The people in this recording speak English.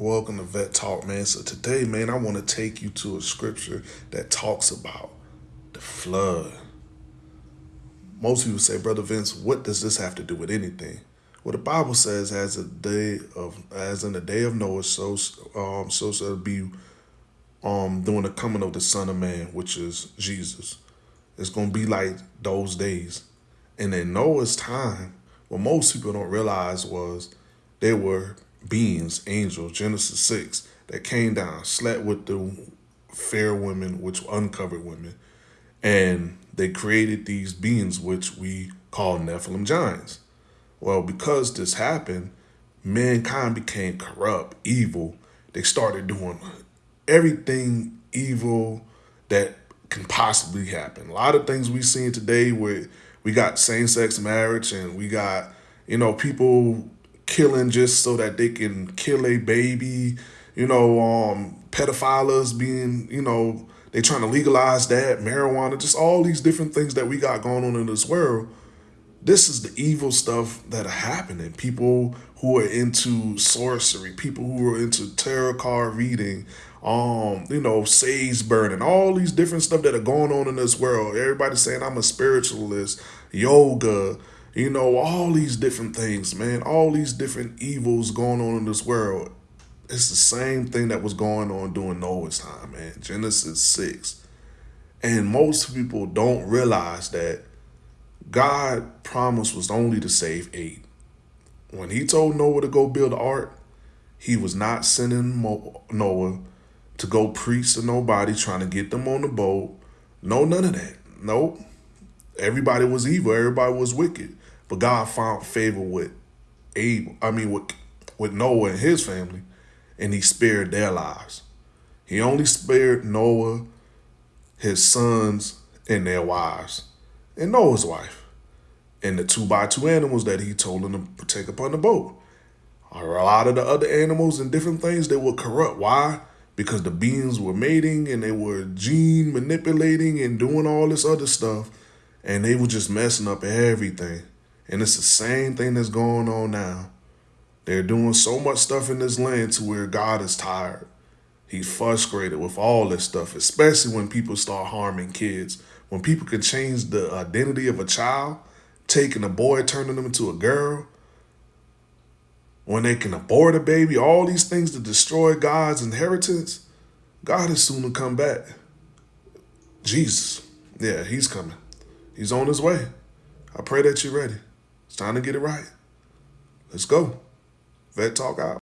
Welcome to Vet Talk, man. So today, man, I want to take you to a scripture that talks about the flood. Most people say, Brother Vince, what does this have to do with anything? Well, the Bible says, as a day of, as in the day of Noah, so um, so shall it be um during the coming of the Son of Man, which is Jesus. It's gonna be like those days. And in Noah's time, what most people don't realize was there were beings, angels, Genesis 6, that came down, slept with the fair women, which were uncovered women, and they created these beings, which we call Nephilim giants. Well, because this happened, mankind became corrupt, evil. They started doing everything evil that can possibly happen. A lot of things we see today where we got same-sex marriage and we got, you know, people killing just so that they can kill a baby, you know, um, pedophiles being, you know, they trying to legalize that, marijuana, just all these different things that we got going on in this world. This is the evil stuff that are happening. People who are into sorcery, people who are into tarot card reading, um, you know, sage burning, all these different stuff that are going on in this world. Everybody's saying I'm a spiritualist, yoga, you know, all these different things, man, all these different evils going on in this world. It's the same thing that was going on during Noah's time, man. Genesis 6. And most people don't realize that God promise was only to save eight. When he told Noah to go build the ark, he was not sending Noah to go preach to nobody, trying to get them on the boat. No, none of that. Nope. Everybody was evil. Everybody was wicked. But God found favor with Abel, I mean with with Noah and his family, and he spared their lives. He only spared Noah, his sons, and their wives, and Noah's wife, and the two by two animals that he told them to take upon the boat. A lot of the other animals and different things they were corrupt. Why? Because the beings were mating and they were gene manipulating and doing all this other stuff, and they were just messing up everything. And it's the same thing that's going on now. They're doing so much stuff in this land to where God is tired. He's frustrated with all this stuff, especially when people start harming kids. When people can change the identity of a child, taking a boy, turning them into a girl, when they can abort a baby, all these things to destroy God's inheritance, God is soon to come back. Jesus, yeah, he's coming. He's on his way. I pray that you're ready. It's time to get it right. Let's go. Vet Talk out.